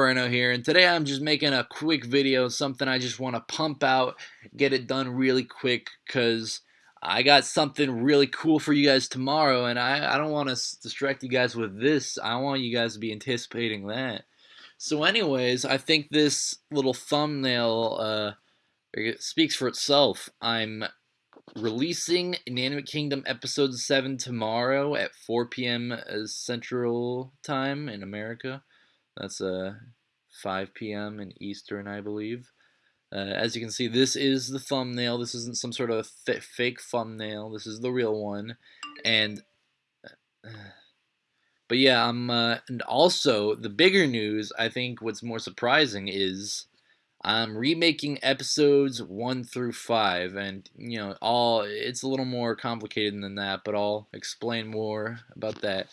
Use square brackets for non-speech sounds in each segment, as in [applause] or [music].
Here, and today I'm just making a quick video, something I just want to pump out, get it done really quick, because I got something really cool for you guys tomorrow, and I, I don't want to distract you guys with this. I want you guys to be anticipating that. So anyways, I think this little thumbnail uh, speaks for itself. I'm releasing Inanimate Kingdom Episode 7 tomorrow at 4 p.m. Central Time in America. That's uh, 5 p.m. in Eastern, I believe. Uh, as you can see, this is the thumbnail. This isn't some sort of fake thumbnail. This is the real one. And, uh, [sighs] but yeah, I'm, uh, and also, the bigger news, I think what's more surprising is I'm remaking episodes 1 through 5. And, you know, all, it's a little more complicated than that, but I'll explain more about that.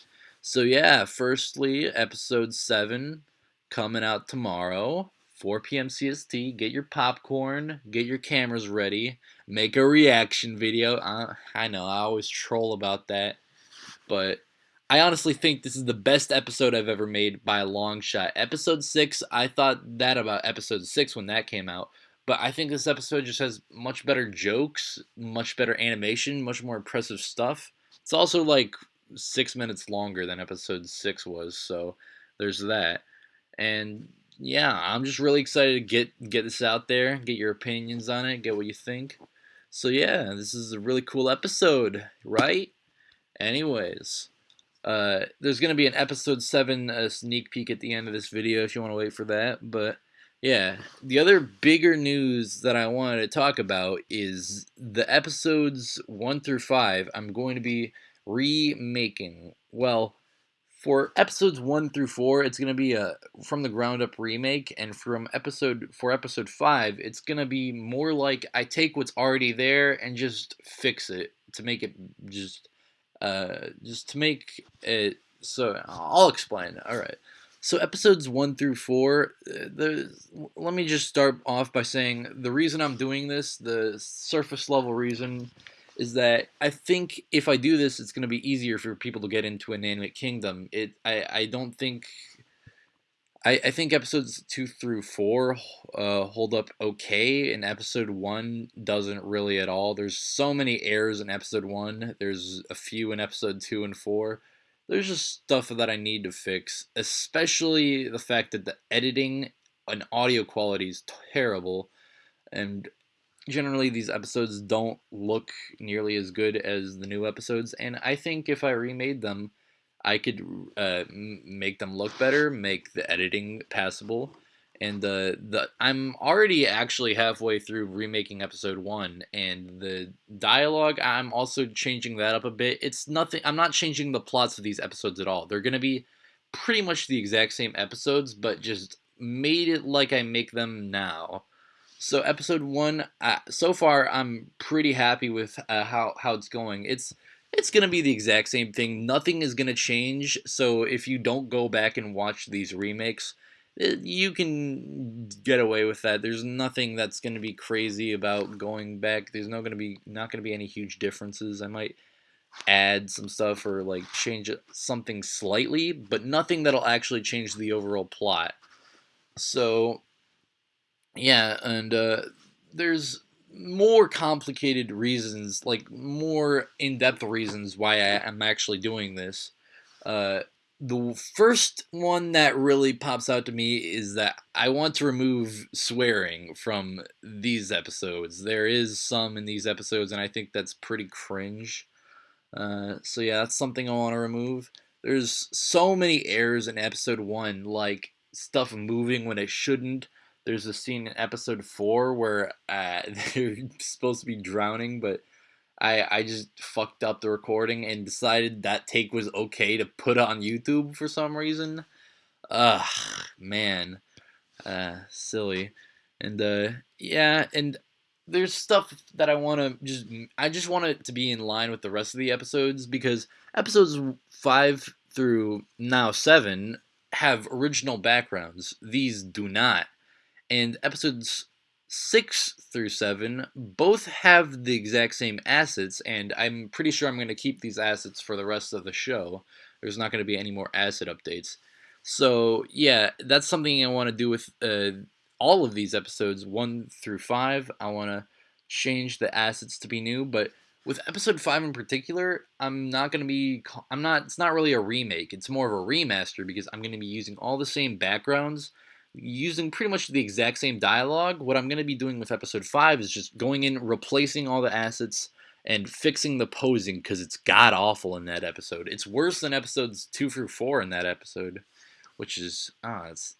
So yeah, firstly, episode 7 coming out tomorrow, 4 p.m. CST. Get your popcorn, get your cameras ready, make a reaction video. Uh, I know, I always troll about that, but I honestly think this is the best episode I've ever made by a long shot. Episode 6, I thought that about episode 6 when that came out, but I think this episode just has much better jokes, much better animation, much more impressive stuff. It's also like six minutes longer than episode six was, so there's that. And yeah, I'm just really excited to get get this out there, get your opinions on it, get what you think. So yeah, this is a really cool episode, right? Anyways, uh, there's gonna be an episode seven sneak peek at the end of this video if you want to wait for that. But yeah, the other bigger news that I wanted to talk about is the episodes one through five. I'm going to be remaking. Well, for episodes one through four, it's gonna be a from the ground up remake, and from episode for episode five, it's gonna be more like I take what's already there and just fix it to make it just uh just to make it so I'll explain. All right. So episodes one through four, uh, the let me just start off by saying the reason I'm doing this, the surface level reason is that I think if I do this, it's going to be easier for people to get into Inanimate Kingdom. It I, I don't think I, I think episodes two through four uh, hold up okay, and episode one doesn't really at all. There's so many errors in episode one. There's a few in episode two and four. There's just stuff that I need to fix, especially the fact that the editing and audio quality is terrible, and generally these episodes don't look nearly as good as the new episodes and i think if i remade them i could uh, make them look better make the editing passable and the the i'm already actually halfway through remaking episode one and the dialogue i'm also changing that up a bit. It's nothing i'm not changing the plots of these episodes at all. They're gonna be pretty much the exact same episodes but just made it like i make them now so episode one, uh, so far I'm pretty happy with uh, how how it's going. It's it's gonna be the exact same thing. Nothing is gonna change. So if you don't go back and watch these remakes, it, uh, you can get away with that. There's nothing that's gonna be crazy about going back. There's no gonna be not gonna be any huge differences. I might add some stuff or like change something slightly, but nothing that'll actually change the overall plot. So yeah, and uh, there's more complicated reasons, like more in-depth reasons why I am actually doing this. Uh, the first one that really pops out to me is that I want to remove swearing from these episodes. There is some in these episodes, and I think that's pretty cringe. Uh, so yeah, that's something I want to remove. There's so many errors in episode one, like stuff moving when it shouldn't, there's a scene in episode four where uh, [laughs] they're supposed to be drowning, but I I just fucked up the recording and decided that take was okay to put on YouTube for some reason. Ugh, man, uh, silly, and uh, yeah, and there's stuff that I want to just I just want it to be in line with the rest of the episodes because episodes five through now seven have original backgrounds. These do not and episodes 6 through 7 both have the exact same assets and I'm pretty sure I'm going to keep these assets for the rest of the show. There's not going to be any more asset updates. So yeah, that's something I want to do with uh, all of these episodes, one through five. I want to change the assets to be new, but with episode five in particular, I'm not gonna be. I'm not. It's not really a remake. It's more of a remaster because I'm gonna be using all the same backgrounds, using pretty much the exact same dialogue. What I'm gonna be doing with episode five is just going in, replacing all the assets, and fixing the posing because it's god awful in that episode. It's worse than episodes two through four in that episode, which is ah, it's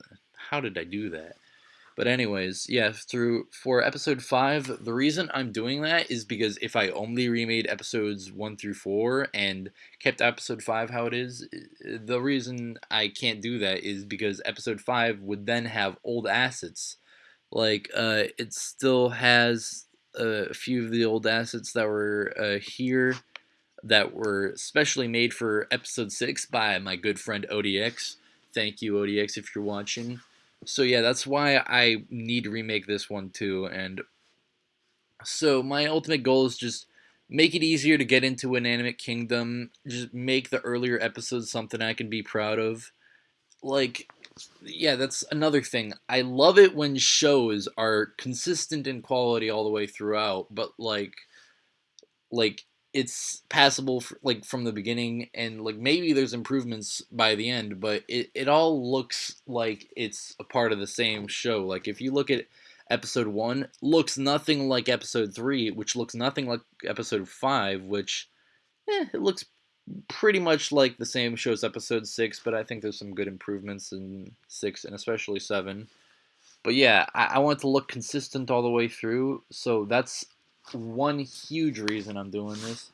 how did I do that? But anyways, yeah, through for episode 5, the reason I'm doing that is because if I only remade episodes 1 through 4 and kept episode 5 how it is, the reason I can't do that is because episode 5 would then have old assets. Like, uh, it still has a few of the old assets that were uh, here that were specially made for episode 6 by my good friend ODX. Thank you, ODX, if you're watching so yeah, that's why I need to remake this one too. And so my ultimate goal is just make it easier to get into Inanimate Kingdom. Just make the earlier episodes something I can be proud of. Like, yeah, that's another thing. I love it when shows are consistent in quality all the way throughout, but like, like it's passable for, like from the beginning and like maybe there's improvements by the end but it, it all looks like it's a part of the same show. Like if you look at episode 1 looks nothing like episode 3 which looks nothing like episode 5 which eh, it looks pretty much like the same show as episode 6 but i think there's some good improvements in 6 and especially 7 but yeah I, I want it to look consistent all the way through so that's one huge reason I'm doing this.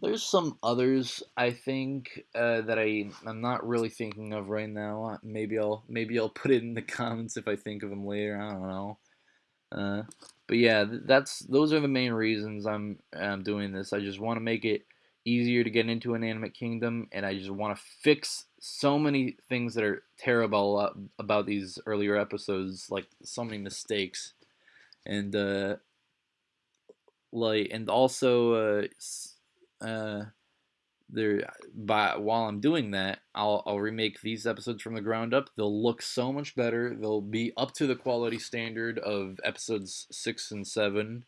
There's some others I think uh, that I I'm not really thinking of right now. Maybe I'll maybe I'll put it in the [laughs] comments if I think of them later. I don't know. Uh, but yeah, that's those are the main reasons I'm I'm doing this. I just want to make it easier to get into Inanimate Kingdom, and I just want to fix so many things that are terrible about these earlier episodes, like so many mistakes. And uh, like and also uh, uh there by while I'm doing that, I'll I'll remake these episodes from the ground up. They'll look so much better. They'll be up to the quality standard of episodes 6 and 7.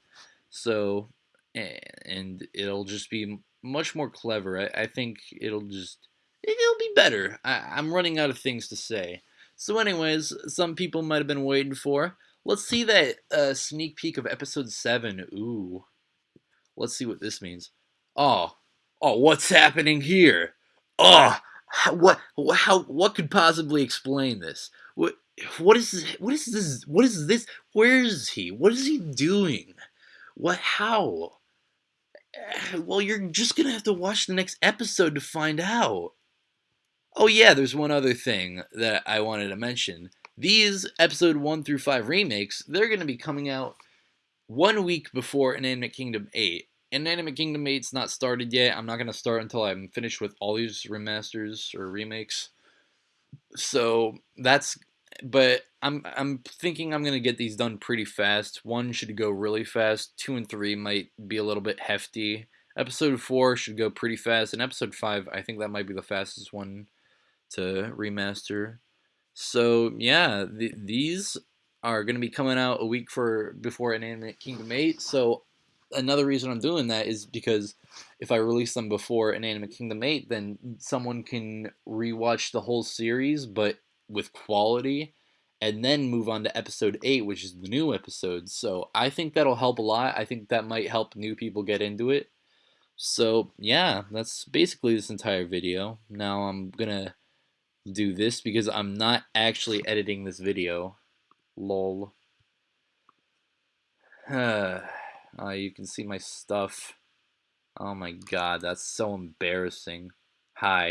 So and it'll just be much more clever. I, I think it'll just it'll be better. I, I'm running out of things to say. So anyways, some people might have been waiting for. Let's see that uh, sneak peek of episode 7. Ooh. Let's see what this means. Oh, oh, what's happening here? Oh, what, how, what could possibly explain this? What, what is, what is this? What is this? Where is he? What is he doing? What, how? Eh, well, you're just gonna have to watch the next episode to find out. Oh yeah, there's one other thing that I wanted to mention. These episode 1 through 5 remakes, they're going to be coming out one week before Inanimate Kingdom 8. Inanimate Kingdom 8's not started yet. I'm not going to start until I'm finished with all these remasters or remakes. So that's but I'm I'm thinking I'm gonna get these done pretty fast. One should go really fast. Two and three might be a little bit hefty. Episode four should go pretty fast, and episode five I think that might be the fastest one to remaster. So yeah, the, these are going to be coming out a week for before Inanimate Kingdom 8. So another reason I'm doing that is because if I release them before Inanimate Kingdom 8, then someone can rewatch the whole series but with quality and then move on to episode 8, which is the new episode. So I think that'll help a lot. I think that might help new people get into it. So yeah, that's basically this entire video. Now I'm gonna do this because I'm not actually editing this video. Lol. [sighs] [sighs] uh, you can see my stuff. Oh my god, that's so embarrassing. Hi.